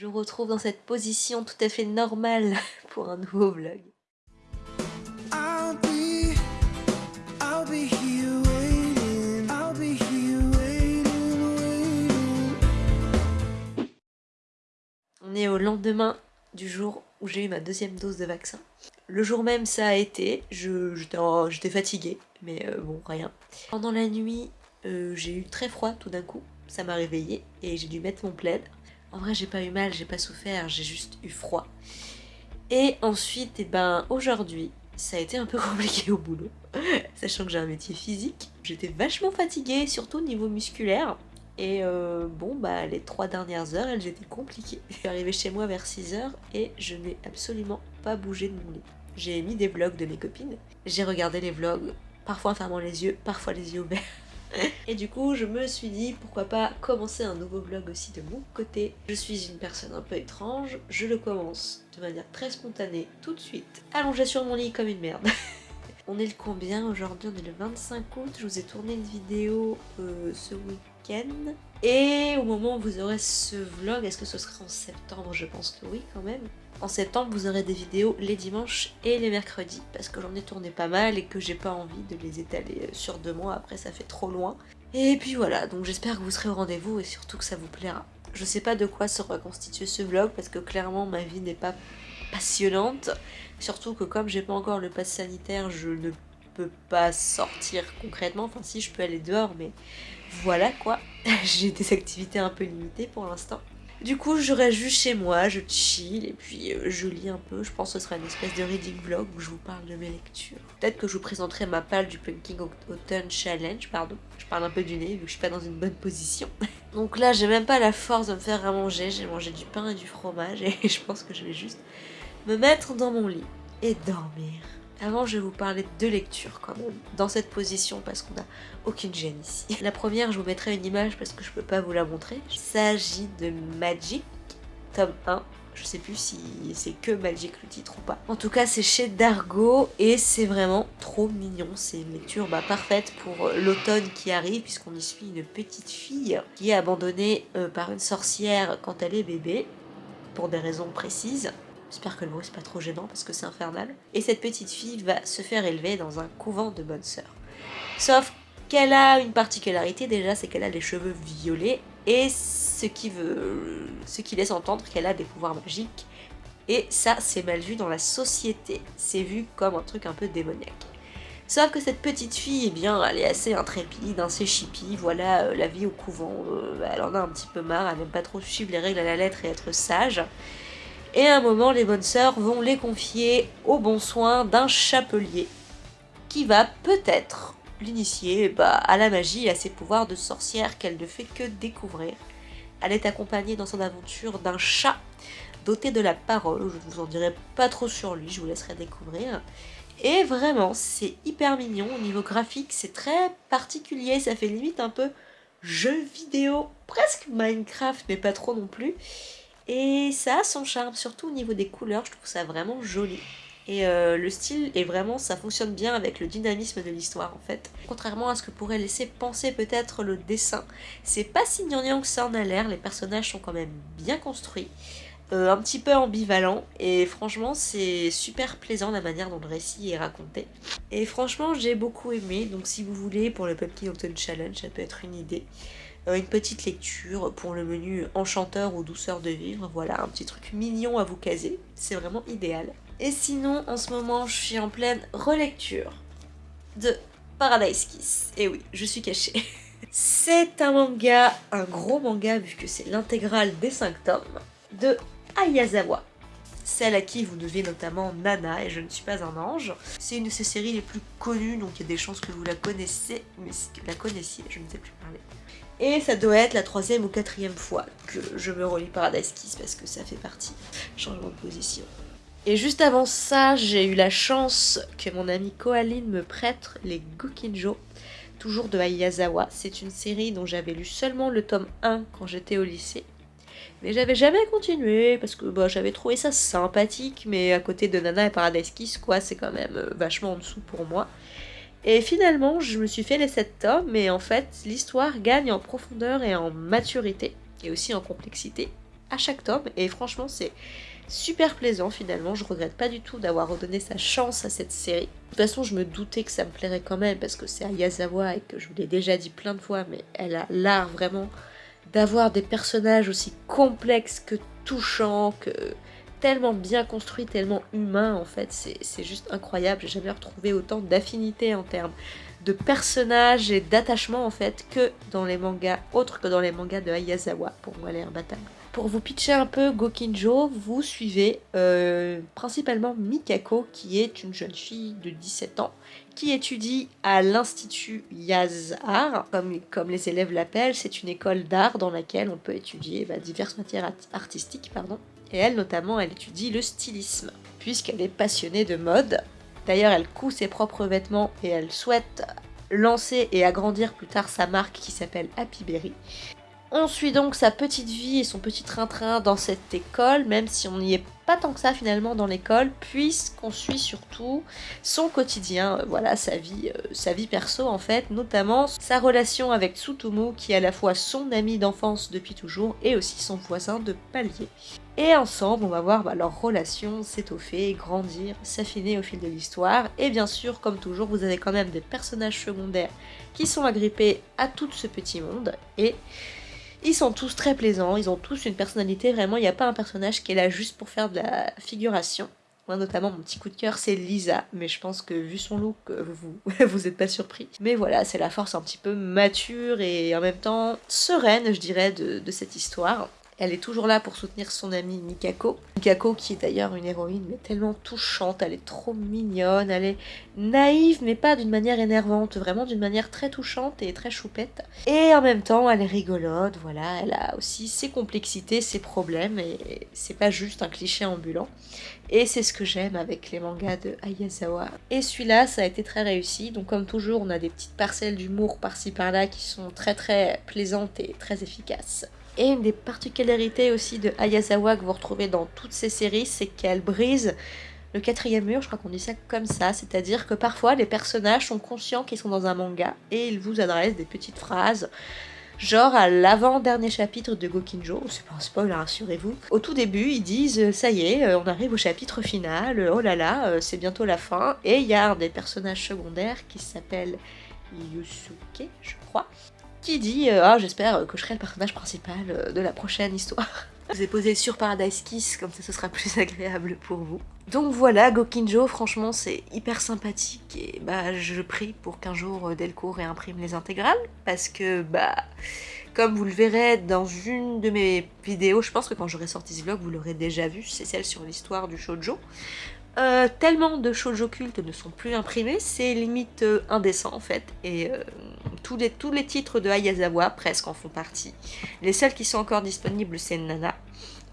je vous retrouve dans cette position tout à fait normale pour un nouveau vlog. On est au lendemain du jour où j'ai eu ma deuxième dose de vaccin. Le jour même ça a été, j'étais fatiguée, mais euh, bon, rien. Pendant la nuit, euh, j'ai eu très froid tout d'un coup, ça m'a réveillée et j'ai dû mettre mon plaid. En vrai, j'ai pas eu mal, j'ai pas souffert, j'ai juste eu froid. Et ensuite, et ben, aujourd'hui, ça a été un peu compliqué au boulot, sachant que j'ai un métier physique. J'étais vachement fatiguée, surtout au niveau musculaire. Et euh, bon, bah, les trois dernières heures, elles étaient compliquées. Je suis arrivée chez moi vers 6 heures et je n'ai absolument pas bougé de mon lit. J'ai mis des vlogs de mes copines. J'ai regardé les vlogs, parfois en fermant les yeux, parfois les yeux ouverts. Et du coup, je me suis dit pourquoi pas commencer un nouveau vlog aussi de mon côté. Je suis une personne un peu étrange, je le commence de manière très spontanée tout de suite, allongée sur mon lit comme une merde. On est le combien aujourd'hui? On est le 25 août. Je vous ai tourné une vidéo euh, ce week-end. Et au moment où vous aurez ce vlog, est-ce que ce sera en septembre? Je pense que oui quand même. En septembre, vous aurez des vidéos les dimanches et les mercredis parce que j'en ai tourné pas mal et que j'ai pas envie de les étaler euh, sur deux mois. Après, ça fait trop loin. Et puis voilà, donc j'espère que vous serez au rendez-vous et surtout que ça vous plaira. Je sais pas de quoi sera constitué ce vlog parce que clairement ma vie n'est pas passionnante. Surtout que comme j'ai pas encore le pass sanitaire, je ne peux pas sortir concrètement. Enfin si, je peux aller dehors, mais voilà quoi. j'ai des activités un peu limitées pour l'instant. Du coup, je reste juste chez moi, je chill et puis euh, je lis un peu. Je pense que ce sera une espèce de reading vlog où je vous parle de mes lectures. Peut-être que je vous présenterai ma palle du Pumpkin Autumn Challenge, pardon. Je parle un peu du nez vu que je suis pas dans une bonne position. Donc là, j'ai même pas la force de me faire à manger. J'ai mangé du pain et du fromage et je pense que je vais juste me mettre dans mon lit et dormir. Avant, je vais vous parler de lecture quand même, dans cette position parce qu'on n'a aucune gêne ici. La première, je vous mettrai une image parce que je peux pas vous la montrer. Il s'agit de Magic, tome 1. Je sais plus si c'est que Magic le titre ou pas. En tout cas, c'est chez Dargo et c'est vraiment trop mignon. C'est une lecture bah, parfaite pour l'automne qui arrive puisqu'on y suit une petite fille qui est abandonnée euh, par une sorcière quand elle est bébé pour des raisons précises. J'espère que le bruit c'est pas trop gênant parce que c'est infernal. Et cette petite fille va se faire élever dans un couvent de bonnes sœurs. Sauf qu'elle a une particularité déjà, c'est qu'elle a les cheveux violets et ce qui veut, ce qui laisse entendre qu'elle a des pouvoirs magiques. Et ça, c'est mal vu dans la société. C'est vu comme un truc un peu démoniaque. Sauf que cette petite fille, eh bien, elle est assez intrépide, assez chippie, voilà, euh, la vie au couvent, euh, elle en a un petit peu marre, elle n'aime pas trop suivre les règles à la lettre et être sage. Et à un moment, les bonnes sœurs vont les confier au bon soin d'un chapelier qui va peut-être l'initier bah, à la magie et à ses pouvoirs de sorcière qu'elle ne fait que découvrir. Elle est accompagnée dans son aventure d'un chat doté de la parole. Je ne vous en dirai pas trop sur lui, je vous laisserai découvrir. Et vraiment, c'est hyper mignon. Au niveau graphique, c'est très particulier. Ça fait limite un peu jeu vidéo, presque Minecraft, mais pas trop non plus. Et ça a son charme, surtout au niveau des couleurs, je trouve ça vraiment joli. Et euh, le style est vraiment, ça fonctionne bien avec le dynamisme de l'histoire en fait. Contrairement à ce que pourrait laisser penser peut-être le dessin, c'est pas si gnangnan que ça en a l'air, les personnages sont quand même bien construits. Euh, un petit peu ambivalent et franchement c'est super plaisant la manière dont le récit est raconté. Et franchement j'ai beaucoup aimé, donc si vous voulez pour le Pumpkin Autumn Challenge ça peut être une idée. Euh, une petite lecture pour le menu enchanteur ou douceur de vivre, voilà un petit truc mignon à vous caser, c'est vraiment idéal. Et sinon en ce moment je suis en pleine relecture de Paradise Kiss, et oui je suis cachée. C'est un manga, un gros manga vu que c'est l'intégrale des 5 tomes de Ayazawa. Celle à qui vous devez notamment Nana et Je ne suis pas un ange. C'est une de ses séries les plus connues, donc il y a des chances que vous la connaissez, mais que la connaissiez, je ne sais plus parler. Et ça doit être la troisième ou quatrième fois que je me relis Paradise Kiss parce que ça fait partie. Changement de position. Et juste avant ça, j'ai eu la chance que mon amie Koaline me prête les Gokinjo, toujours de Ayazawa. C'est une série dont j'avais lu seulement le tome 1 quand j'étais au lycée. Mais j'avais jamais continué parce que bah, j'avais trouvé ça sympathique, mais à côté de Nana et Paradise Kiss, quoi, c'est quand même euh, vachement en dessous pour moi. Et finalement, je me suis fait les 7 tomes, mais en fait, l'histoire gagne en profondeur et en maturité, et aussi en complexité. à chaque tome et franchement c'est super plaisant finalement, je regrette pas du tout d'avoir redonné sa chance à cette série. De toute façon je me doutais que ça me plairait quand même parce que c'est Ayazawa et que je vous l'ai déjà dit plein de fois mais elle a l'art vraiment d'avoir des personnages aussi complexes que touchants, que tellement bien construits, tellement humains en fait, c'est juste incroyable, j'ai jamais retrouvé autant d'affinité en termes de personnages et d'attachement en fait que dans les mangas, autres que dans les mangas de Ayazawa, pour moi les imbattables. Pour vous pitcher un peu Gokinjo, vous suivez euh, principalement Mikako, qui est une jeune fille de 17 ans, qui étudie à l'Institut Yazar, comme, comme les élèves l'appellent. C'est une école d'art dans laquelle on peut étudier bah, diverses matières artistiques. Pardon. Et elle, notamment, elle étudie le stylisme, puisqu'elle est passionnée de mode. D'ailleurs, elle coud ses propres vêtements et elle souhaite lancer et agrandir plus tard sa marque qui s'appelle Happy Berry. On suit donc sa petite vie et son petit train-train dans cette école, même si on n'y est pas tant que ça finalement dans l'école, puisqu'on suit surtout son quotidien, euh, voilà, sa vie, euh, sa vie perso en fait, notamment sa relation avec Tsutomu, qui est à la fois son ami d'enfance depuis toujours et aussi son voisin de palier. Et ensemble, on va voir bah, leur relation s'étoffer, grandir, s'affiner au fil de l'histoire. Et bien sûr, comme toujours, vous avez quand même des personnages secondaires qui sont agrippés à tout ce petit monde. Et ils sont tous très plaisants, ils ont tous une personnalité, vraiment, il n'y a pas un personnage qui est là juste pour faire de la figuration. Moi, notamment, mon petit coup de cœur, c'est Lisa, mais je pense que vu son look, vous vous êtes pas surpris. Mais voilà, c'est la force un petit peu mature et en même temps sereine, je dirais, de cette histoire. Elle est toujours là pour soutenir son amie Mikako. Mikako qui est d'ailleurs une héroïne mais tellement touchante, elle est trop mignonne, elle est naïve mais pas d'une manière énervante, vraiment d'une manière très touchante et très choupette. Et en même temps elle est rigolote, voilà, elle a aussi ses complexités, ses problèmes et c'est pas juste un cliché ambulant. Et c'est ce que j'aime avec les mangas de Ayazawa. Et celui-là, ça a été très réussi. Donc comme toujours, on a des petites parcelles d'humour par-ci par-là qui sont très très plaisantes et très efficaces. Et une des particularités aussi de Ayazawa que vous retrouvez dans toutes ses séries, c'est qu'elle brise le quatrième mur, je crois qu'on dit ça comme ça, c'est-à-dire que parfois les personnages sont conscients qu'ils sont dans un manga et ils vous adressent des petites phrases, genre à l'avant-dernier chapitre de Gokinjo, c'est pas un spoil, rassurez-vous. Au tout début, ils disent ça y est, on arrive au chapitre final, oh là là, c'est bientôt la fin, et il y a un des personnages secondaires qui s'appelle Yusuke, je crois, qui dit euh, Ah, j'espère que je serai le personnage principal euh, de la prochaine histoire. Je vous ai posé sur Paradise Kiss, comme ça ce sera plus agréable pour vous. Donc voilà, Gokinjo, franchement c'est hyper sympathique et bah je prie pour qu'un jour euh, Delcourt réimprime les intégrales parce que bah comme vous le verrez dans une de mes vidéos, je pense que quand j'aurai sorti ce vlog vous l'aurez déjà vu, c'est celle sur l'histoire du shoujo. Euh, tellement de choses occultes ne sont plus imprimés, c'est limite euh, indécent en fait, et euh, tous, les, tous les titres de Ayazawa presque en font partie. Les seuls qui sont encore disponibles c'est Nana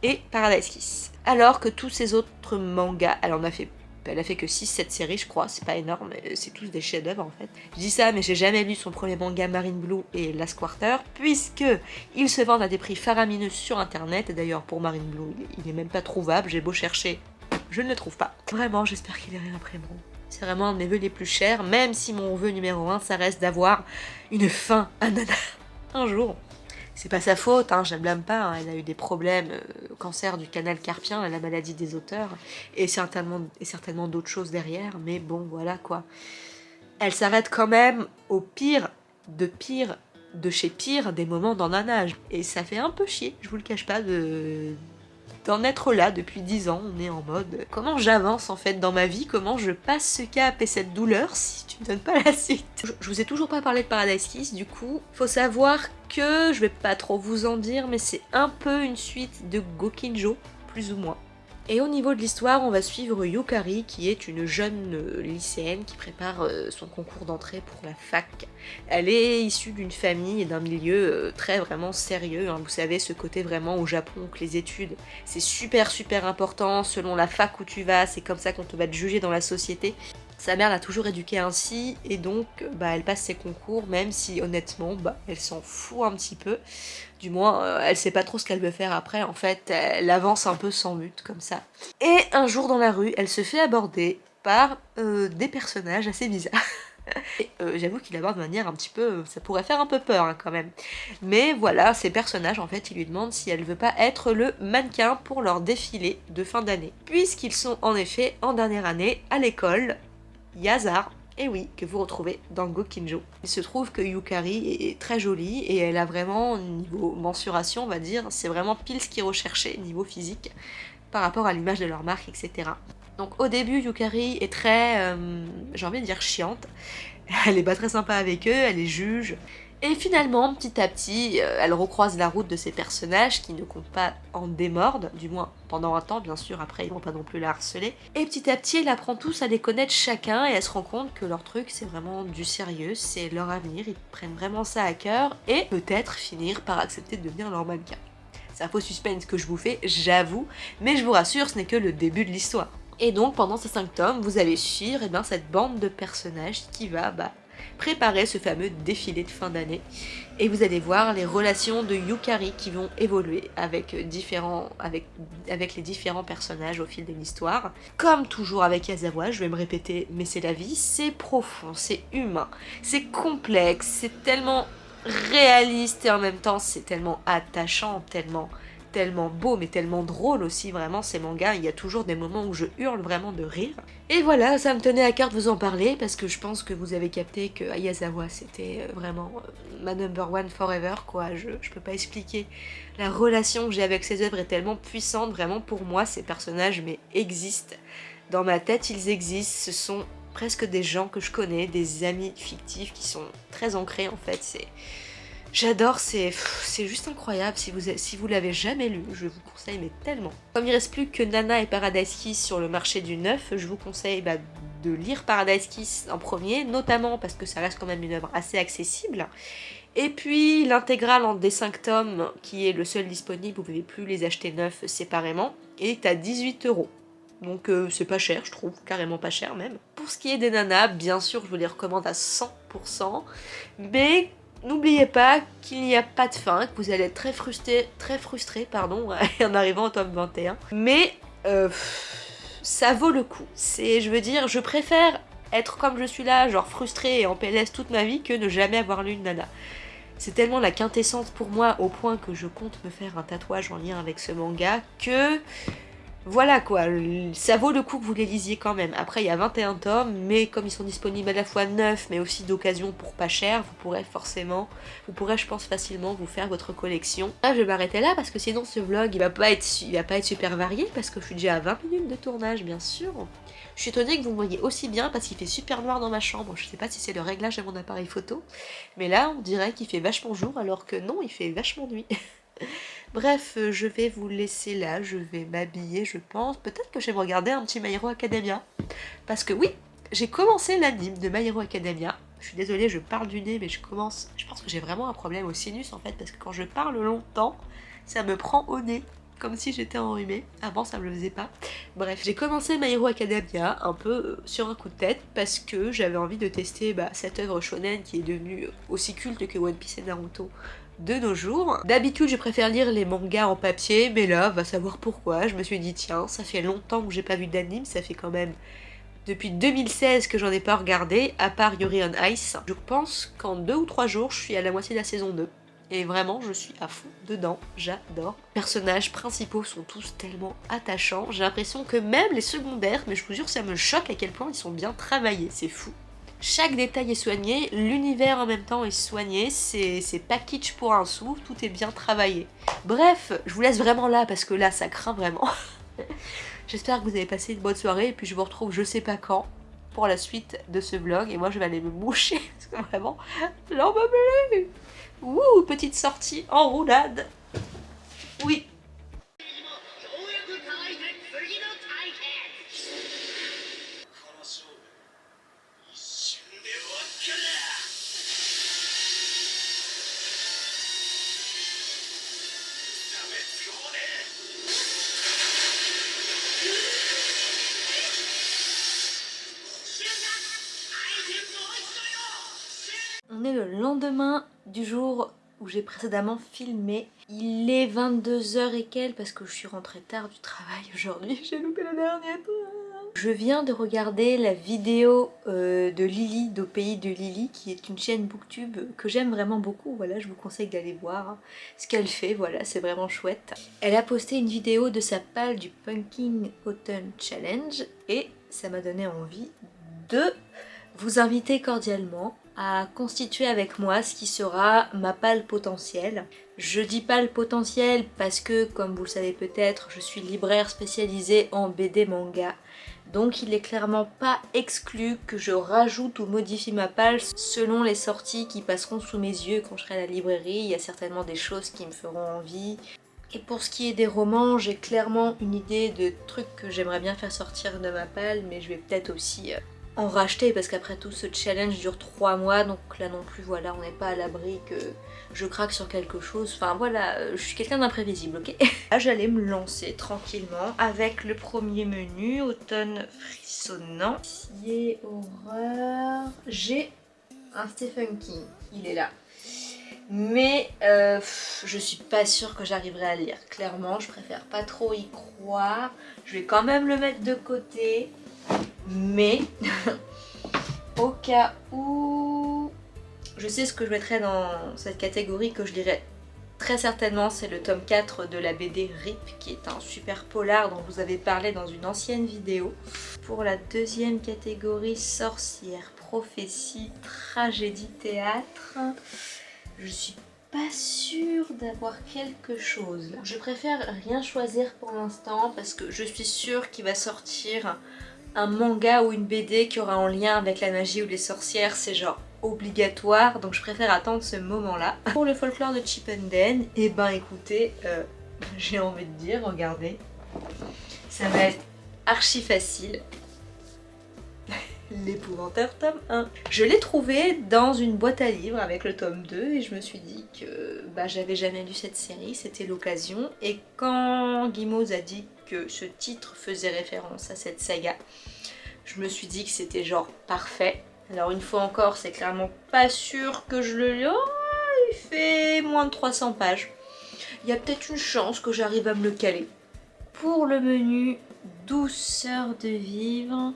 et Paradise Kiss. Alors que tous ces autres mangas, elle en a fait elle a fait que 6-7 séries je crois, c'est pas énorme, c'est tous des chefs-d'œuvre en fait. Je dis ça mais j'ai jamais lu son premier manga Marine Blue et Last Quarter puisque ils se vendent à des prix faramineux sur internet et d'ailleurs pour Marine Blue il, est même pas trouvable, j'ai beau chercher je ne le trouve pas. Vraiment, j'espère qu'il est réimprimeront. C'est vraiment un de mes vœux les plus chers, même si mon vœu numéro 1, ça reste d'avoir une fin à Nana. un jour. C'est pas sa faute, hein, je la blâme pas, hein. elle a eu des problèmes, euh, cancer du canal carpien, la maladie des auteurs, et certainement, d'autres choses derrière, mais bon, voilà quoi. Elle s'arrête quand même au pire de pire de chez pire des moments dans Nana. Et ça fait un peu chier, je vous le cache pas, de, d'en être là depuis 10 ans, on est en mode comment j'avance en fait dans ma vie, comment je passe ce cap et cette douleur si tu me donnes pas la suite? Je, vous ai toujours pas parlé de Paradise Kiss, du coup, faut savoir que, je vais pas trop vous en dire, mais c'est un peu une suite de Gokinjo, plus ou moins. Et au niveau de l'histoire, on va suivre Yukari, qui est une jeune euh, lycéenne qui prépare euh, son concours d'entrée pour la fac. Elle est issue d'une famille et d'un milieu euh, très vraiment sérieux. Hein. Vous savez, ce côté vraiment au Japon, que les études, c'est super super important. Selon la fac où tu vas, c'est comme ça qu'on te va te juger dans la société. Sa mère l'a toujours éduquée ainsi et donc bah, elle passe ses concours même si honnêtement bah, elle s'en fout un petit peu. Du moins euh, elle sait pas trop ce qu'elle veut faire après en fait elle avance un peu sans but comme ça. Et un jour dans la rue elle se fait aborder par euh, des personnages assez bizarres. Euh, J'avoue qu'il aborde de manière un petit peu... ça pourrait faire un peu peur hein, quand même. Mais voilà, ces personnages, en fait, ils lui demandent si elle veut pas être le mannequin pour leur défilé de fin d'année. Puisqu'ils sont en effet en dernière année à l'école Yazar, et oui, que vous retrouvez dans Gokinjo. Il se trouve que Yukari est très jolie et elle a vraiment, niveau mensuration, on va dire, c'est vraiment pile ce qu'ils recherchaient niveau physique par rapport à l'image de leur marque, etc. Donc au début, Yukari est très, euh, j'ai envie de dire, chiante. Elle est pas très sympa avec eux, elle les juge. Et finalement, petit à petit, euh, elle recroise la route de ces personnages qui ne comptent pas en démordre, du moins pendant un temps, bien sûr, après ils vont pas non plus la harceler. Et petit à petit, elle apprend tous à les connaître chacun et elle se rend compte que leur truc c'est vraiment du sérieux, c'est leur avenir, ils prennent vraiment ça à cœur et peut-être finir par accepter de devenir leur mannequin. C'est un faux suspense que je vous fais, j'avoue, mais je vous rassure, ce n'est que le début de l'histoire. Et donc pendant ces 5 tomes, vous allez suivre eh bien, cette bande de personnages qui va bah, préparer ce fameux défilé de fin d'année. Et vous allez voir les relations de Yukari qui vont évoluer avec, différents, avec, avec les différents personnages au fil de l'histoire. Comme toujours avec Yazawa, je vais me répéter, mais c'est la vie, c'est profond, c'est humain, c'est complexe, c'est tellement réaliste et en même temps c'est tellement attachant, tellement tellement beau mais tellement drôle aussi vraiment ces mangas, il y a toujours des moments où je hurle vraiment de rire. Et voilà, ça me tenait à cœur de vous en parler parce que je pense que vous avez capté que Ayazawa c'était euh, vraiment euh, ma number one forever quoi, je, je peux pas expliquer. La relation que j'ai avec ces œuvres est tellement puissante, vraiment pour moi ces personnages mais existent. Dans ma tête ils existent, ce sont presque des gens que je connais, des amis fictifs qui sont très ancrés en fait, c'est... J'adore, c'est juste incroyable. Si vous, si l'avez jamais lu, je vous conseille mais tellement. Comme il reste plus que Nana et Paradise Kiss sur le marché du neuf, je vous conseille bah, de lire Paradise Kiss en premier, notamment parce que ça reste quand même une œuvre assez accessible. Et puis l'intégrale en D5 tomes, qui est le seul disponible, vous pouvez plus les acheter neufs séparément, est à 18 euros. Donc euh, c'est pas cher, je trouve, carrément pas cher même. Pour ce qui est des nanas, bien sûr, je vous les recommande à 100%, mais N'oubliez pas qu'il n'y a pas de fin, que vous allez être très frustré, très frustré pardon, en arrivant au tome 21. Mais euh, ça vaut le coup. C'est, je veux dire, je préfère être comme je suis là, genre frustré et en PLS toute ma vie, que ne jamais avoir lu une nana. C'est tellement la quintessence pour moi au point que je compte me faire un tatouage en lien avec ce manga que voilà quoi, ça vaut le coup que vous les lisiez quand même. Après, il y a 21 tomes, mais comme ils sont disponibles à la fois neufs, mais aussi d'occasion pour pas cher, vous pourrez forcément, vous pourrez, je pense, facilement vous faire votre collection. Là, je vais m'arrêter là, parce que sinon ce vlog, il va, pas être, il va pas être super varié, parce que je suis déjà à 20 minutes de tournage, bien sûr. Je suis étonnée que vous me voyez aussi bien, parce qu'il fait super noir dans ma chambre. Je sais pas si c'est le réglage de mon appareil photo, mais là, on dirait qu'il fait vachement jour, alors que non, il fait vachement nuit. Bref, euh, je vais vous laisser là, je vais m'habiller, je pense. Peut-être que je vais regarder un petit My Hero Academia. Parce que oui, j'ai commencé l'anime de My Hero Academia. Je suis désolée, je parle du nez, mais je commence... Je pense que j'ai vraiment un problème au sinus, en fait, parce que quand je parle longtemps, ça me prend au nez comme si j'étais enrhumée. Avant, ça me le faisait pas. Bref, j'ai commencé My Hero Academia un peu euh, sur un coup de tête parce que j'avais envie de tester bah, cette œuvre shonen qui est devenue aussi culte que One Piece et Naruto de nos jours. D'habitude, je préfère lire les mangas en papier, mais là, va savoir pourquoi. Je me suis dit, tiens, ça fait longtemps que j'ai pas vu d'anime, ça fait quand même depuis 2016 que j'en ai pas regardé, à part Yuri on Ice. Je pense qu'en deux ou trois jours, je suis à la moitié de la saison 2. Et vraiment, je suis à fond dedans, j'adore. Les personnages principaux sont tous tellement attachants. J'ai l'impression que même les secondaires, mais je vous jure, ça me choque à quel point ils sont bien travaillés, c'est fou. Chaque détail est soigné, l'univers en même temps est soigné, c'est package pour un sou, tout est bien travaillé. Bref, je vous laisse vraiment là parce que là ça craint vraiment. J'espère que vous avez passé une bonne soirée et puis je vous retrouve je sais pas quand pour la suite de ce vlog et moi je vais aller me moucher parce que vraiment j'en peux Ouh, petite sortie en roulade Oui, On est le lendemain du jour où j'ai précédemment filmé. Il est 22h et quelques parce que je suis rentrée tard du travail aujourd'hui. J'ai loupé le dernier train. Je viens de regarder la vidéo euh, de Lily, d'Au Pays de Lily, qui est une chaîne booktube que j'aime vraiment beaucoup. Voilà, je vous conseille d'aller voir ce qu'elle fait, voilà, c'est vraiment chouette. Elle a posté une vidéo de sa palle du Pumpkin Autumn Challenge et ça m'a donné envie de vous inviter cordialement à constituer avec moi ce qui sera ma palle potentielle. Je dis palle potentielle parce que, comme vous le savez peut-être, je suis libraire spécialisée en BD manga. Donc il est clairement pas exclu que je rajoute ou modifie ma palle selon les sorties qui passeront sous mes yeux quand je serai à la librairie. Il y a certainement des choses qui me feront envie. Et pour ce qui est des romans, j'ai clairement une idée de trucs que j'aimerais bien faire sortir de ma palle, mais je vais peut-être aussi euh, en racheter parce qu'après tout ce challenge dure 3 mois donc là non plus voilà on n'est pas à l'abri que je craque sur quelque chose. Enfin voilà je suis quelqu'un d'imprévisible ok? Là j'allais me lancer tranquillement avec le premier menu automne frissonnant. Horreur? J'ai un Stephen King il est là. Mais euh, je suis pas sûre que j'arriverai à lire clairement je préfère pas trop y croire. Je vais quand même le mettre de côté mais au cas où je sais ce que je mettrais dans cette catégorie que je dirais très certainement c'est le tome 4 de la BD RIP qui est un super polar dont vous avez parlé dans une ancienne vidéo. Pour la deuxième catégorie sorcière, prophétie, tragédie, théâtre, je suis pas sûre d'avoir quelque chose. Je préfère rien choisir pour l'instant parce que je suis sûre qu'il va sortir un manga ou une BD qui aura un lien avec la magie ou les sorcières, c'est genre obligatoire, donc je préfère attendre ce moment-là. Pour le folklore de Chippenden, et eh ben écoutez, euh, j'ai envie de dire, regardez, ça va être archi facile. L'épouvanteur tome 1. Je l'ai trouvé dans une boîte à livres avec le tome 2 et je me suis dit que bah, j'avais jamais lu cette série, c'était l'occasion. Et quand Guimauve a dit que ce titre faisait référence à cette saga. Je me suis dit que c'était genre parfait. Alors une fois encore, c'est clairement pas sûr que je le lis. Oh, il fait moins de 300 pages. Il y a peut-être une chance que j'arrive à me le caler. Pour le menu douceur de vivre,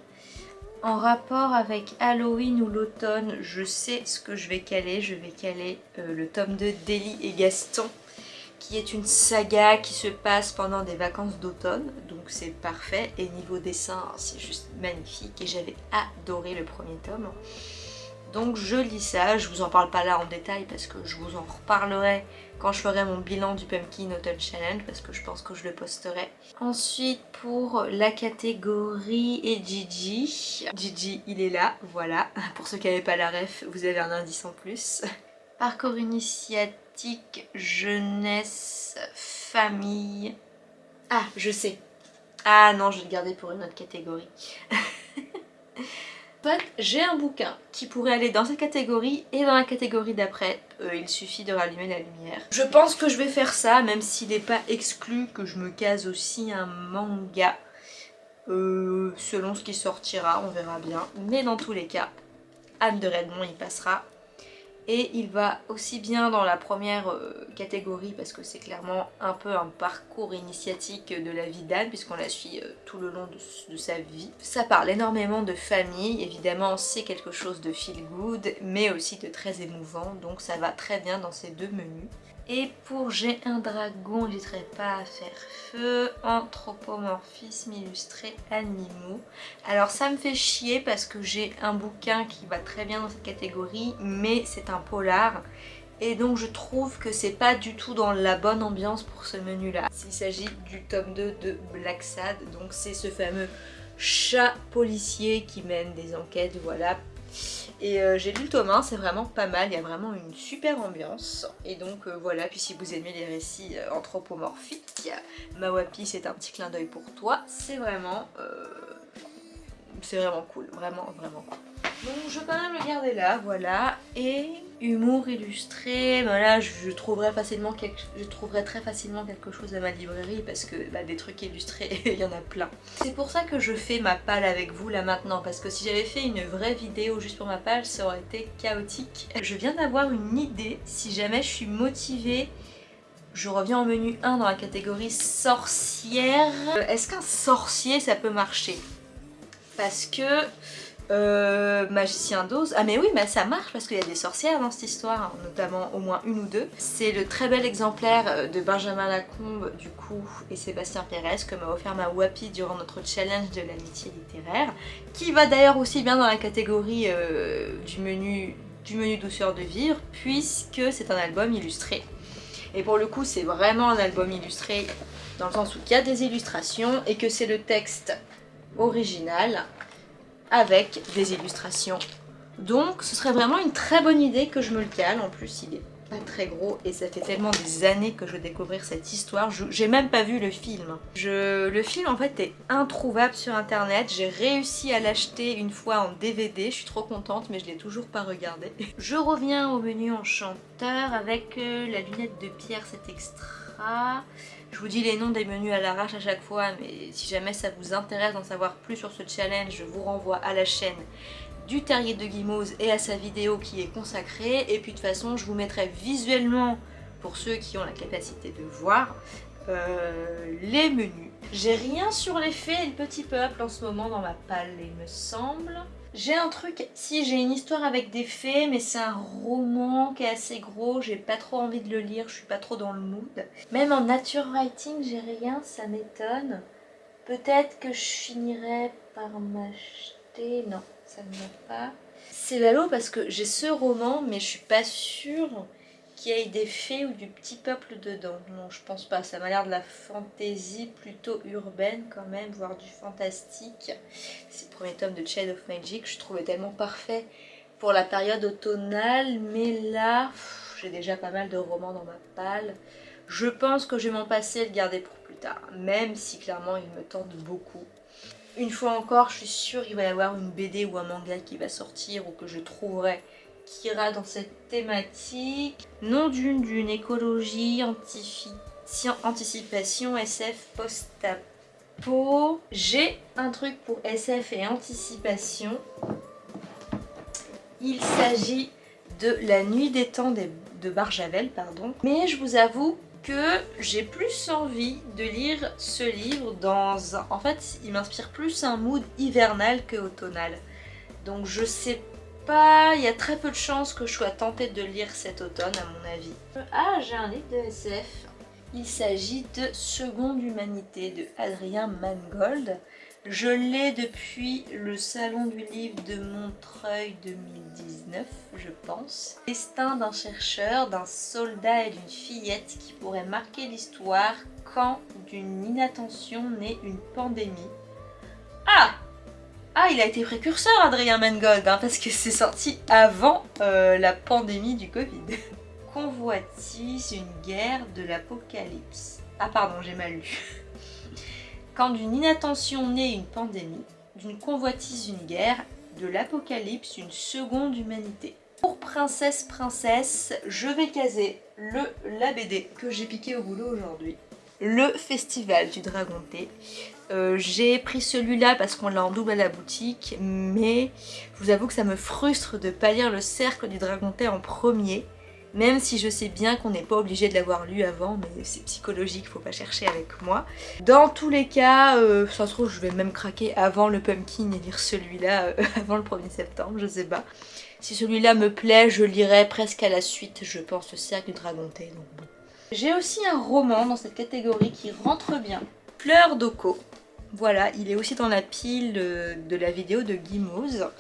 en rapport avec Halloween ou l'automne, je sais ce que je vais caler. Je vais caler euh, le tome de d'Eli et Gaston qui est une saga qui se passe pendant des vacances d'automne, donc c'est parfait. Et niveau dessin, c'est juste magnifique et j'avais adoré le premier tome. Donc je lis ça, je vous en parle pas là en détail parce que je vous en reparlerai quand je ferai mon bilan du Pumpkin Autumn Challenge parce que je pense que je le posterai. Ensuite pour la catégorie et Gigi, Gigi il est là, voilà. Pour ceux qui n'avaient pas la ref, vous avez un indice en plus. Parcours initiatique jeunesse, famille. Ah, je sais. Ah non, je vais le garder pour une autre catégorie. j'ai un bouquin qui pourrait aller dans cette catégorie et dans la catégorie d'après. Euh, il suffit de rallumer la lumière. Je pense que je vais faire ça, même s'il n'est pas exclu que je me case aussi un manga. Euh, selon ce qui sortira, on verra bien. Mais dans tous les cas, Anne de Redmond y passera et il va aussi bien dans la première euh, catégorie parce que c'est clairement un peu un parcours initiatique de la vie d'Anne puisqu'on la suit euh, tout le long de, de, sa vie. Ça parle énormément de famille, évidemment c'est quelque chose de feel good mais aussi de très émouvant donc ça va très bien dans ces deux menus. Et pour J'ai un dragon, n'hésiterai pas à faire feu, anthropomorphisme illustré animaux. Alors ça me fait chier parce que j'ai un bouquin qui va très bien dans cette catégorie, mais c'est un polar. Et donc je trouve que c'est pas du tout dans la bonne ambiance pour ce menu là. Il s'agit du tome 2 de Black Sad, donc c'est ce fameux chat policier qui mène des enquêtes, voilà, et euh, j'ai lu le tome 1, c'est vraiment pas mal, il y a vraiment une super ambiance. Et donc euh, voilà, puis si vous aimez les récits euh, anthropomorphiques, Mawapi c'est un petit clin d'œil pour toi, c'est vraiment... c'est vraiment cool, vraiment vraiment cool. Donc je vais quand même le garder là, voilà. Et humour illustré, voilà, je, trouverai facilement quelque, je très facilement quelque chose à ma librairie parce que bah, des trucs illustrés, il y en a plein. C'est pour ça que je fais ma palle avec vous là maintenant parce que si j'avais fait une vraie vidéo juste pour ma palle, ça aurait été chaotique. Je viens d'avoir une idée, si jamais je suis motivée je reviens au menu 1 dans la catégorie sorcière. Est-ce qu'un sorcier ça peut marcher? Parce que euh, Magicien d'Oz, ah mais oui mais ça marche parce qu'il y a des sorcières dans cette histoire, hein, notamment au moins une ou deux. C'est le très bel exemplaire euh, de Benjamin Lacombe du coup et Sébastien Pérez que m'a offert ma Wapi durant notre challenge de l'amitié littéraire, qui va d'ailleurs aussi bien dans la catégorie euh, du, menu, du menu douceur de vivre puisque c'est un album illustré. Et pour le coup c'est vraiment un album illustré dans le sens où il y a des illustrations et que c'est le texte original avec des illustrations. Donc ce serait vraiment une très bonne idée que je me le cale. En plus il est pas très gros et ça fait tellement des années que je veux découvrir cette histoire. J'ai même pas vu le film. Je, le film en fait est introuvable sur internet. J'ai réussi à l'acheter une fois en DVD. Je suis trop contente mais je l'ai toujours pas regardé. Je reviens au menu enchanteur avec euh, la lunette de pierre, cet extra. Je vous dis les noms des menus à l'arrache à chaque fois, mais si jamais ça vous intéresse d'en savoir plus sur ce challenge, je vous renvoie à la chaîne du Terrier de Guimauve et à sa vidéo qui est consacrée. Et puis de toute façon, je vous mettrai visuellement, pour ceux qui ont la capacité de voir, euh, les menus. J'ai rien sur les fées et le petit peuple en ce moment dans ma palle, il me semble. J'ai un truc, si j'ai une histoire avec des fées, mais c'est un roman qui est assez gros, j'ai pas trop envie de le lire, je suis pas trop dans le mood. Même en nature writing, j'ai rien, ça m'étonne. Peut-être que je finirai par m'acheter... Non, ça ne va pas. C'est ballot parce que j'ai ce roman, mais je suis pas sûre qu'il ait des fées ou du petit peuple dedans. Non, je pense pas. Ça m'a l'air de la fantaisie plutôt urbaine quand même, voire du fantastique. C'est le premier tome de Child of Magic. Je trouvais tellement parfait pour la période automnale. Mais là, j'ai déjà pas mal de romans dans ma palle. Je pense que je vais m'en passer et le garder pour plus tard. Même si clairement il me tente beaucoup. Une fois encore, je suis sûre qu'il va y avoir une BD ou un manga qui va sortir ou que je trouverai qui ira dans cette thématique. Nom d'une d'une écologie, anticipation, SF, post-apo. J'ai un truc pour SF et anticipation. Il s'agit de La nuit des temps de Barjavel, pardon. Mais je vous avoue que j'ai plus envie de lire ce livre dans. En fait, il m'inspire plus un mood hivernal que automnal. Donc je sais il y a très peu de chances que je sois tentée de lire cet automne à mon avis. Ah, j'ai un livre de SF. Il s'agit de Seconde Humanité de Adrien Mangold. Je l'ai depuis le salon du livre de Montreuil 2019, je pense. Destin d'un chercheur, d'un soldat et d'une fillette qui pourrait marquer l'histoire quand d'une inattention naît une pandémie. Ah ah, il a été précurseur Adrien Mangold, hein, parce que c'est sorti avant euh, la pandémie du Covid. Convoitise, une guerre de l'apocalypse? Ah pardon, j'ai mal lu. Quand d'une inattention naît une pandémie, d'une convoitise une guerre, de l'apocalypse une seconde humanité? Pour Princesse Princesse, je vais caser le la BD que j'ai piqué au boulot aujourd'hui. Le Festival du Dragon Thé. Euh, j'ai pris celui-là parce qu'on l'a en double à la boutique, mais je vous avoue que ça me frustre de pas lire le Cercle du Dragon en premier, même si je sais bien qu'on n'est pas obligé de l'avoir lu avant, mais c'est psychologique, faut pas chercher avec moi. Dans tous les cas, euh, ça se trouve je vais même craquer avant le Pumpkin et lire celui-là euh, avant le 1er septembre, je sais pas. Si celui-là me plaît, je lirai presque à la suite, je pense, le Cercle du Dragon donc. J'ai aussi un roman dans cette catégorie qui rentre bien, Fleur d'Oko voilà, il est aussi dans la pile de, la vidéo de Guimauve.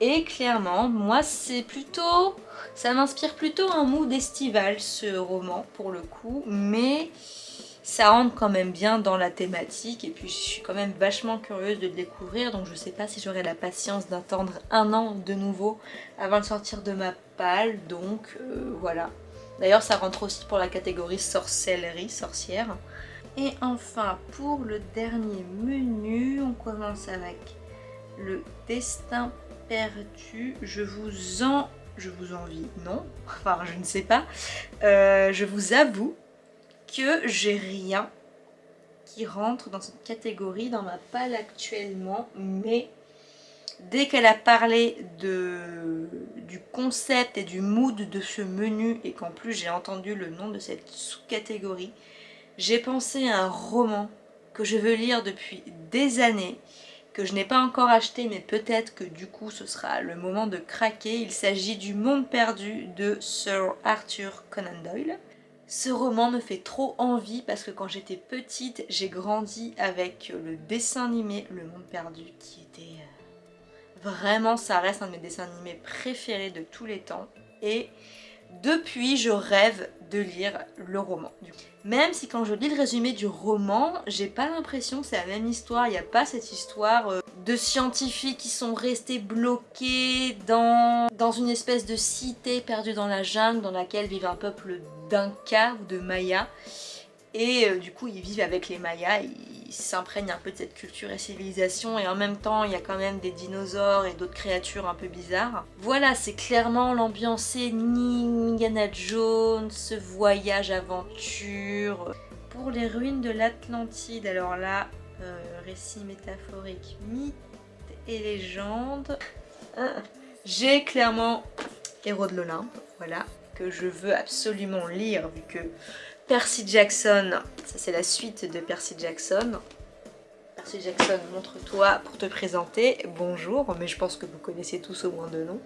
Et clairement, moi c'est plutôt... Ça m'inspire plutôt un mood estival ce roman pour le coup. Mais ça rentre quand même bien dans la thématique. Et puis je suis quand même vachement curieuse de le découvrir. Donc je sais pas si j'aurai la patience d'attendre un an de nouveau avant de sortir de ma palle. Donc euh, voilà. D'ailleurs ça rentre aussi pour la catégorie sorcellerie, sorcière. Et enfin, pour le dernier menu, on commence avec le destin perdu. Je vous en... Je vous envie, non, enfin je ne sais pas. Euh, je vous avoue que j'ai rien qui rentre dans cette catégorie dans ma palle actuellement, mais dès qu'elle a parlé du concept et du mood de ce menu et qu'en plus j'ai entendu le nom de cette sous-catégorie, j'ai pensé à un roman que je veux lire depuis des années que je n'ai pas encore acheté mais peut-être que du coup ce sera le moment de craquer. Il s'agit du Monde perdu de Sir Arthur Conan Doyle. Ce roman me fait trop envie parce que quand j'étais petite, j'ai grandi avec le dessin animé Le Monde Perdu qui était... euh, Vraiment, ça reste un de mes dessins animés préférés de tous les temps. Et depuis, je rêve de lire le roman. Même si quand je lis le résumé du roman, j'ai pas l'impression que c'est la même histoire. Il n'y a pas cette histoire euh, de scientifiques qui sont restés bloqués dans, dans une espèce de cité perdue dans la jungle dans laquelle vivent un peuple d'Inca ou de Maya. Et euh, du coup, ils vivent avec les Mayas, ils s'imprègnent un peu de cette culture et civilisation, et en même temps, il y a quand même des dinosaures et d'autres créatures un peu bizarres. Voilà, c'est clairement l'ambiance Indiana Jones, ce voyage aventure. Pour les ruines de l'Atlantide, alors là, euh, récit métaphorique, mythe et légende. Ah, J'ai clairement Héros de l'Olympe, voilà, que je veux absolument lire vu que Percy Jackson, ça c'est la suite de Percy Jackson. Percy Jackson, montre-toi pour te présenter. Bonjour, mais je pense que vous connaissez tous au moins deux noms.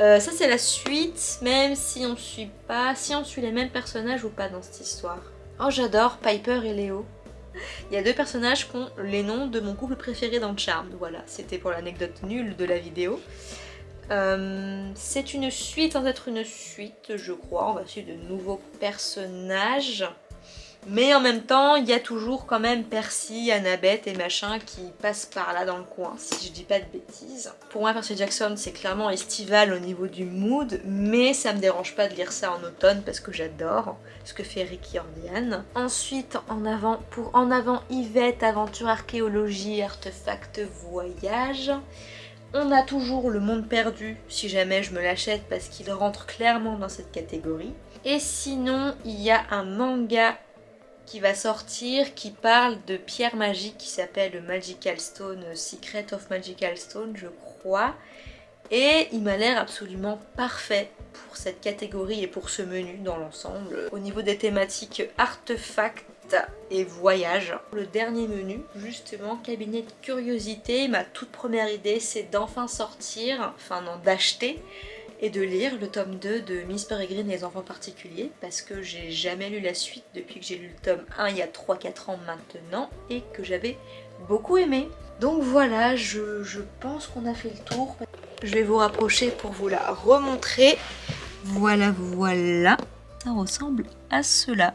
Euh, ça c'est la suite, même si on suit pas, si on suit les mêmes personnages ou pas dans cette histoire. Oh j'adore Piper et Léo. Il y a deux personnages qui ont les noms de mon couple préféré dans Charmed. Voilà, c'était pour l'anecdote nulle de la vidéo. Euh, c'est une suite sans être une suite, je crois. On va suivre de nouveaux personnages. Mais en même temps, il y a toujours quand même Percy, Annabeth et machin qui passent par là dans le coin, si je dis pas de bêtises. Pour moi, Percy Jackson, c'est clairement estival au niveau du mood, mais ça me dérange pas de lire ça en automne parce que j'adore ce que fait Ricky Ordian. Ensuite, en avant, pour En avant Yvette, aventure archéologie, artefact, voyage. On a toujours le monde perdu si jamais je me l'achète parce qu'il rentre clairement dans cette catégorie. Et sinon, il y a un manga qui va sortir qui parle de pierre magique qui s'appelle Magical Stone, Secret of Magical Stone je crois. Et il m'a l'air absolument parfait pour cette catégorie et pour ce menu dans l'ensemble. Au niveau des thématiques artefacts et voyage. Le dernier menu, justement, cabinet de curiosité. Ma toute première idée, c'est d'enfin sortir, enfin non, d'acheter et de lire le tome 2 de Miss Peregrine et les enfants particuliers parce que j'ai jamais lu la suite depuis que j'ai lu le tome 1 il y a 3-4 ans maintenant et que j'avais beaucoup aimé. Donc voilà, je, je pense qu'on a fait le tour. Je vais vous rapprocher pour vous la remontrer. Voilà, voilà. Ça ressemble à cela.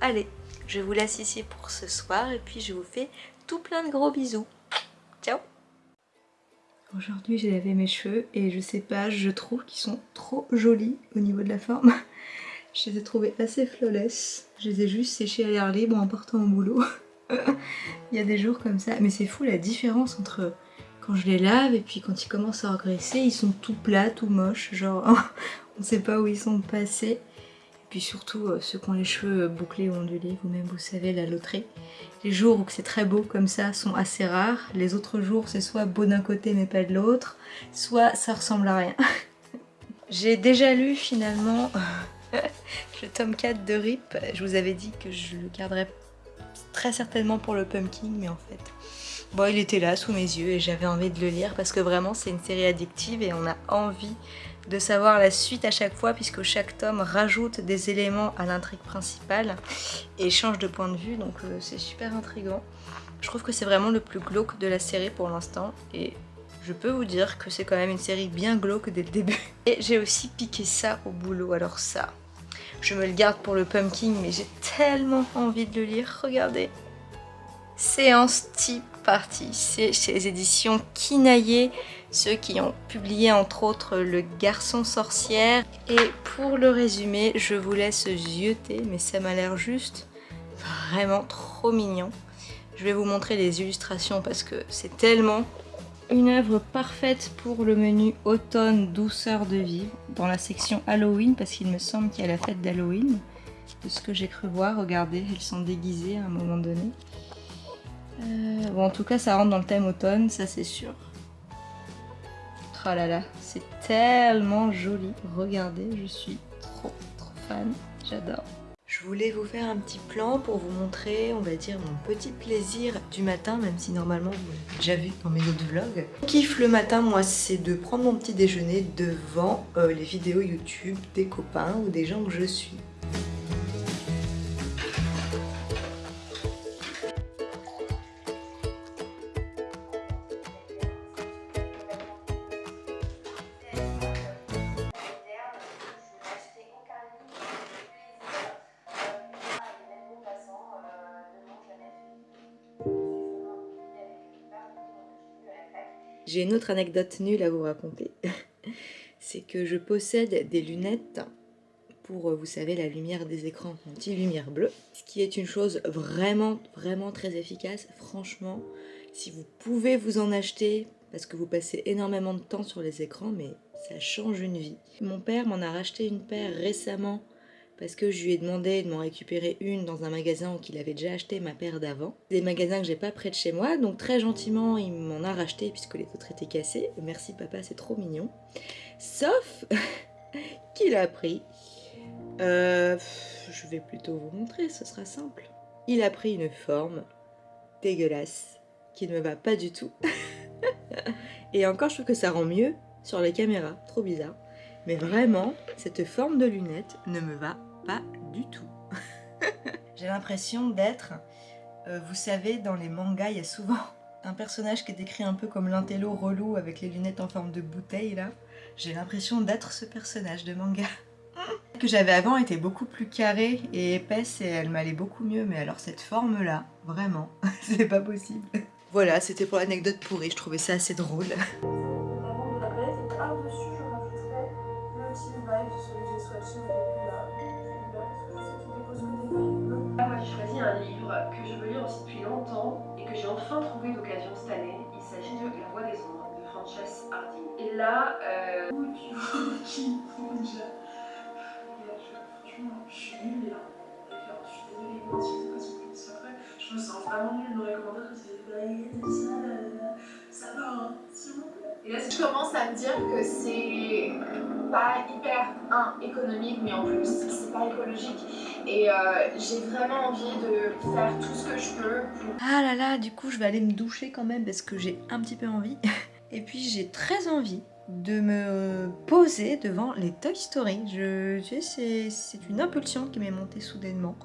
Allez, je vous laisse ici pour ce soir et puis je vous fais tout plein de gros bisous. Ciao Aujourd'hui j'ai lavé mes cheveux et je sais pas, je trouve qu'ils sont trop jolis au niveau de la forme. Je les ai trouvés assez flawless. Je les ai juste séchés à l'air libre en partant au boulot. Il y a des jours comme ça. Mais c'est fou la différence entre quand je les lave et puis quand ils commencent à regresser, ils sont tout plats, tout moches. Genre on sait pas où ils sont passés. Puis surtout euh, ceux qui ont les cheveux bouclés ou ondulés, vous-même vous savez la loterie. Les jours où c'est très beau comme ça sont assez rares. Les autres jours c'est soit beau d'un côté mais pas de l'autre, soit ça ressemble à rien. J'ai déjà lu finalement le tome 4 de RIP. Je vous avais dit que je le garderais très certainement pour le Pumpkin, mais en fait... Bon, il était là sous mes yeux et j'avais envie de le lire parce que vraiment c'est une série addictive et on a envie de savoir la suite à chaque fois puisque chaque tome rajoute des éléments à l'intrigue principale et change de point de vue donc euh, c'est super intriguant. Je trouve que c'est vraiment le plus glauque de la série pour l'instant et je peux vous dire que c'est quand même une série bien glauque dès le début. Et j'ai aussi piqué ça au boulot, alors ça, je me le garde pour le pumpkin mais j'ai tellement envie de le lire, regardez. Séance Tea Party, c'est chez les éditions Kinaye, ceux qui ont publié entre autres Le Garçon Sorcière. Et pour le résumé, je vous laisse zioter, mais ça m'a l'air juste vraiment trop mignon. Je vais vous montrer les illustrations parce que c'est tellement une œuvre parfaite pour le menu automne douceur de vivre dans la section Halloween parce qu'il me semble qu'il y a la fête d'Halloween. De ce que j'ai cru voir, regardez, elles sont déguisées à un moment donné. Euh, bon, en tout cas, ça rentre dans le thème automne, ça c'est sûr. Oh là là, c'est tellement joli. Regardez, je suis trop trop fan, j'adore. Je voulais vous faire un petit plan pour vous montrer, on va dire, mon petit plaisir du matin, même si normalement vous l'avez déjà vu dans mes autres vlogs. Mon kiff le matin, moi, c'est de prendre mon petit déjeuner devant euh, les vidéos YouTube des copains ou des gens que je suis. J'ai une autre anecdote nulle à vous raconter. C'est que je possède des lunettes pour, euh, vous savez, la lumière des écrans anti-lumière bleue. Ce qui est une chose vraiment, vraiment très efficace. Franchement, si vous pouvez vous en acheter, parce que vous passez énormément de temps sur les écrans, mais ça change une vie. Mon père m'en a racheté une paire récemment parce que je lui ai demandé de m'en récupérer une dans un magasin où il avait déjà acheté ma paire d'avant. Des magasins que j'ai pas près de chez moi, donc très gentiment il m'en a racheté puisque les autres étaient cassés. Merci papa, c'est trop mignon. Sauf qu'il a pris... Euh, je vais plutôt vous montrer, ce sera simple. Il a pris une forme dégueulasse qui ne me va pas du tout. Et encore, je trouve que ça rend mieux sur les caméras, trop bizarre. Mais vraiment, cette forme de lunette ne me va pas du tout. J'ai l'impression d'être, euh, vous savez, dans les mangas, il y a souvent un personnage qui est décrit un peu comme l'intello relou avec les lunettes en forme de bouteille là. J'ai l'impression d'être ce personnage de manga. que j'avais avant était beaucoup plus carrée et épaisse et elle m'allait beaucoup mieux. Mais alors cette forme là, vraiment, c'est pas possible. Voilà, c'était pour l'anecdote pourrie, je trouvais ça assez drôle. Frances Harding. Et là, euh, Où tu vois qui bouge. Regarde, je- franchement, je suis nulle là. D'accord, je suis désolée, moi si c'est pas c'est après. Je me sens vraiment nulle dans les commentaires c'est bah, ça, ça va, hein, s'il vous plaît. et là, Je commence à me dire que c'est pas hyper un, économique, mais en plus c'est pas écologique. Et euh, j'ai vraiment envie de faire tout ce que je peux pour Ah là là, du coup je vais aller me doucher quand même parce que j'ai un petit peu envie. Et puis j'ai très envie de me poser devant les Toy Story. Je, tu sais, c'est- c'est une impulsion qui m'est montée soudainement.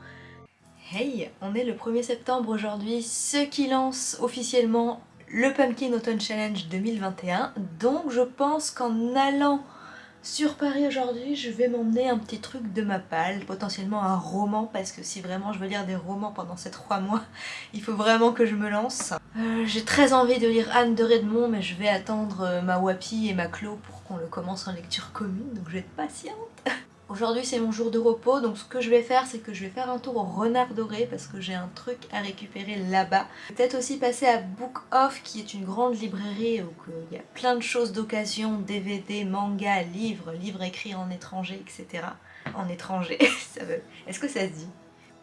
Hey, on est le 1er septembre aujourd'hui, ce qui lance officiellement le Pumpkin Autumn Challenge 2021. Donc je pense qu'en allant sur Paris aujourd'hui, je vais m'emmener un petit truc de ma palle, potentiellement un roman, parce que si vraiment je veux lire des romans pendant ces trois mois, il faut vraiment que je me lance. Euh, J'ai très envie de lire Anne de Redmond, mais je vais attendre euh, ma Wapi et ma Clo pour qu'on le commence en lecture commune, donc je vais être patiente. Aujourd'hui c'est mon jour de repos, donc ce que je vais faire c'est que je vais faire un tour au Renard Doré parce que j'ai un truc à récupérer là-bas. Peut-être aussi passer à Book Off qui est une grande librairie où euh, il y a plein de choses d'occasion, DVD, manga, livres, livres écrits en étranger, etc. En étranger, ça veut... Est-ce que ça se dit?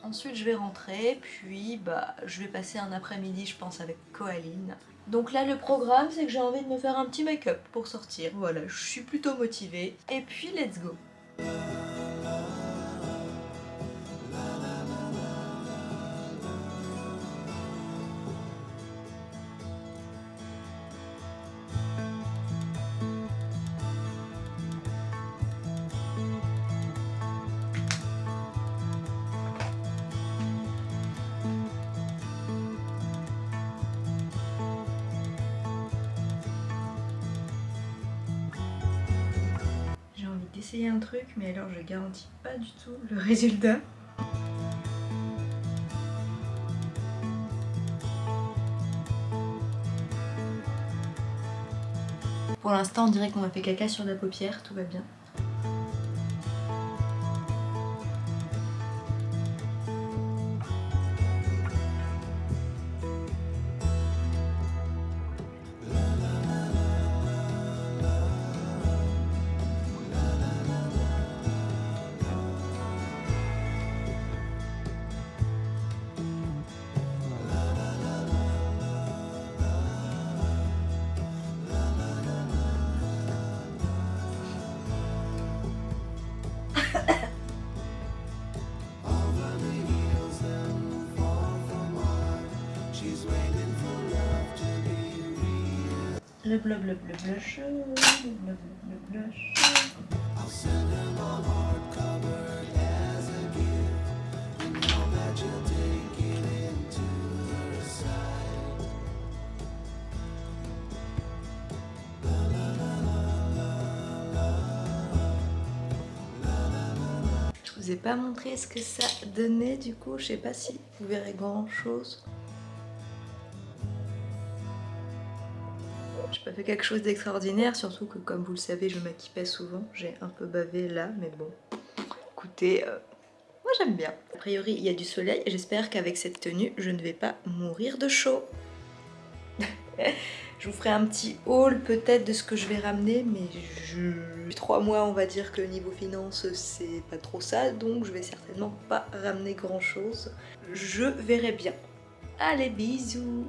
Ensuite je vais rentrer, puis bah je vais passer un après-midi je pense avec Coaline. Donc là le programme c'est que j'ai envie de me faire un petit make-up pour sortir, voilà, je suis plutôt motivée. Et puis let's go mais alors je garantis pas du tout le résultat. Pour l'instant, on dirait qu'on m'a fait caca sur la paupière, tout va bien. Le bleu. Je vous ai pas montré ce que ça donnait du coup, je sais pas si vous verrez grand chose. J'ai pas fait quelque chose d'extraordinaire, surtout que comme vous le savez, je maquille pas souvent. J'ai un peu bavé là, mais bon. Écoutez, euh, moi j'aime bien. A priori, il y a du soleil et j'espère qu'avec cette tenue, je ne vais pas mourir de chaud. je vous ferai un petit haul peut-être de ce que je vais ramener, mais je... Trois mois, on va dire que niveau finance, c'est pas trop ça, donc je vais certainement pas ramener grand chose. Je verrai bien. Allez, bisous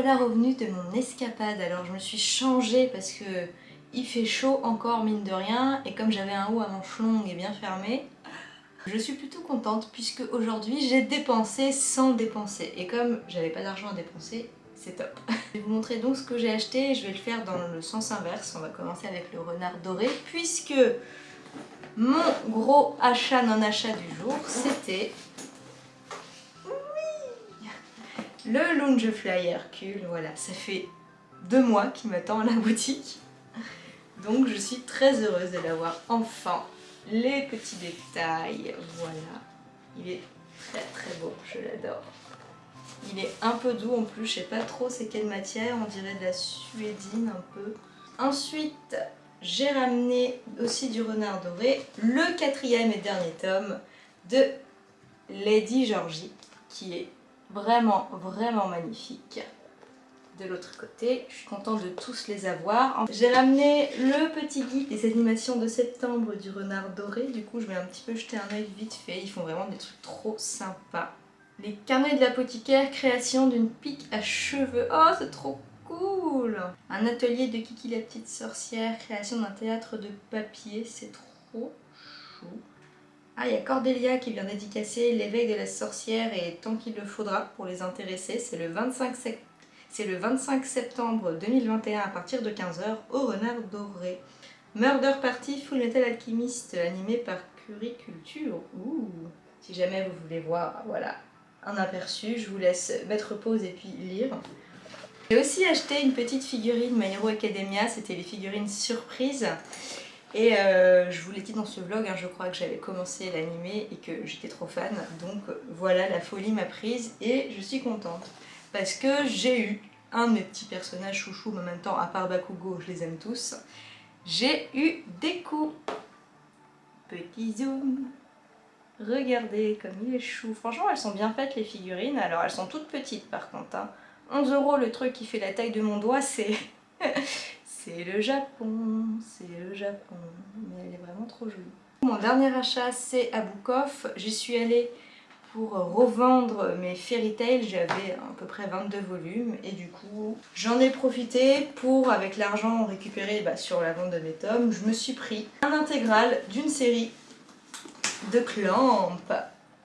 voilà revenue de mon escapade, alors je me suis changée parce que il fait chaud encore mine de rien et comme j'avais un haut à manches longues et bien fermé, je suis plutôt contente puisque aujourd'hui j'ai dépensé sans dépenser et comme j'avais pas d'argent à dépenser, c'est top. Je vais vous montrer donc ce que j'ai acheté et je vais le faire dans le sens inverse, on va commencer avec le renard doré puisque mon gros achat non achat du jour c'était le Loungefly Hercule, voilà, ça fait deux mois qu'il m'attend à la boutique. Donc je suis très heureuse de l'avoir enfin. Les petits détails, voilà. Il est très très beau, je l'adore. Il est un peu doux en plus, je sais pas trop c'est quelle matière, on dirait de la suédine un peu. Ensuite, j'ai ramené aussi du renard doré, le quatrième et dernier tome de Lady Georgie, qui est vraiment vraiment magnifique. De l'autre côté je suis contente de tous les avoir. J'ai ramené le petit guide des animations de septembre du renard doré. Du coup je vais un petit peu jeter un œil vite fait. Ils font vraiment des trucs trop sympas. Les carnets de l'apothicaire création d'une pique à cheveux. Oh c'est trop cool! Un atelier de Kiki la petite sorcière création d'un théâtre de papier. C'est trop chou ah, il y a Cordélia qui vient dédicacer l'éveil de la sorcière et tant qu'il le faudra pour les intéresser. C'est le, 25 sep- c'est le 25 septembre 2021 à partir de 15h au Renard Doré. Murder Party Full Metal Alchemist animé par Curiculture. Ouh Si jamais vous voulez voir, voilà, un aperçu, je vous laisse mettre pause et puis lire. J'ai aussi acheté une petite figurine My Hero Academia, c'était les figurines surprises. Et euh, je vous l'ai dit dans ce vlog, hein, je crois que j'avais commencé l'animé et que j'étais trop fan. Donc voilà, la folie m'a prise et je suis contente. Parce que j'ai eu un de mes petits personnages chouchous, mais en même temps, à part Bakugo, je les aime tous. J'ai eu des coups. Petit zoom. Regardez comme il est chou. Franchement, elles sont bien faites les figurines. Alors, elles sont toutes petites par contre. hein. 11 euros le truc qui fait la taille de mon doigt, c'est... C'est le Japon, c'est le Japon, mais elle est vraiment trop jolie. Mon dernier achat c'est à j'y suis allée pour revendre mes fairy tales, j'avais à peu près 22 volumes et du coup j'en ai profité pour avec l'argent récupéré bah, sur la vente de mes tomes, je me suis pris un intégral d'une série de Clamp.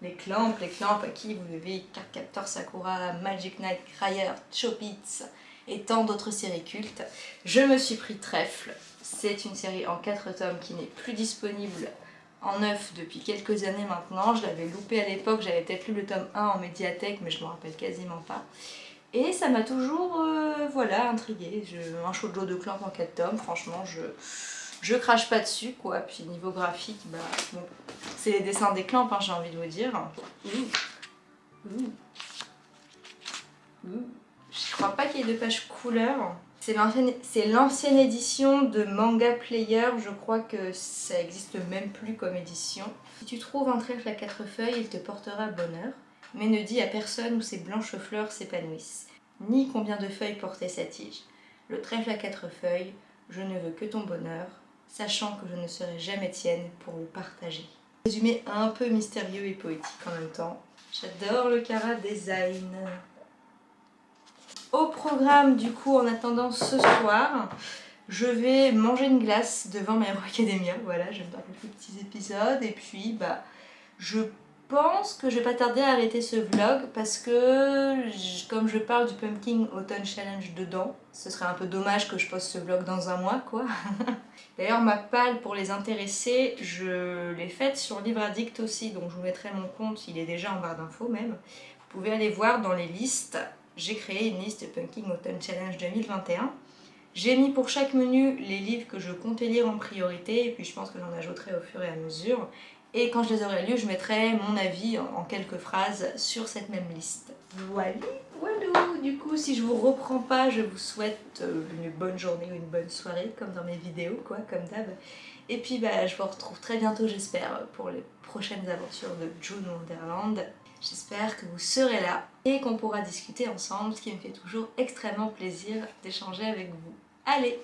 Les Clamp, les Clamp à qui vous devez Cardcaptor Sakura, Magic Knight, Cryer, Chopits et tant d'autres séries cultes. Je me suis pris Trèfle, c'est une série en 4 tomes qui n'est plus disponible en neuf depuis quelques années maintenant. Je l'avais loupé à l'époque, j'avais peut-être lu le tome 1 en médiathèque mais je me rappelle quasiment pas. Et ça m'a toujours, euh, voilà, intriguée. Je, un shoujo de clamp en 4 tomes, franchement, je, je crache pas dessus, quoi. Puis niveau graphique, bah, bon, c'est les dessins des clampes, hein, j'ai envie de vous dire. Ouh. Ouh. Ouh. Je crois pas qu'il y ait de page couleur. C'est l'ancienne édition de Manga Player, je crois que ça existe même plus comme édition. Si tu trouves un trèfle à quatre feuilles, il te portera bonheur, mais ne dis à personne où ces blanches fleurs s'épanouissent, ni combien de feuilles portait sa tige. Le trèfle à quatre feuilles, je ne veux que ton bonheur, sachant que je ne serai jamais tienne pour le partager. Résumé un peu mystérieux et poétique en même temps. J'adore le Cara Design. Au programme du coup en attendant ce soir, je vais manger une glace devant My Hero Academia, voilà, je vais faire quelques petits épisodes et puis bah je pense que je vais pas tarder à arrêter ce vlog parce que comme je parle du Pumpkin Autumn Challenge dedans, ce serait un peu dommage que je poste ce vlog dans un mois quoi. D'ailleurs ma palle pour les intéressés, je l'ai faite sur Livre Addict aussi, donc je vous mettrai mon compte, il est déjà en barre d'infos même. Vous pouvez aller voir dans les listes j'ai créé une liste Pumpkin Autumn Challenge 2021. J'ai mis pour chaque menu les livres que je comptais lire en priorité et puis je pense que j'en ajouterai au fur et à mesure. Et quand je les aurai lus, je mettrai mon avis en quelques phrases sur cette même liste. Voilà, voilà. Du coup, si je vous reprends pas, je vous souhaite euh, une bonne journée ou une bonne soirée, comme dans mes vidéos, quoi, comme d'hab. Et puis, bah, je vous retrouve très bientôt, j'espère, pour les prochaines aventures de June Wonderland. J'espère que vous serez là et qu'on pourra discuter ensemble, ce qui me fait toujours extrêmement plaisir d'échanger avec vous. Allez,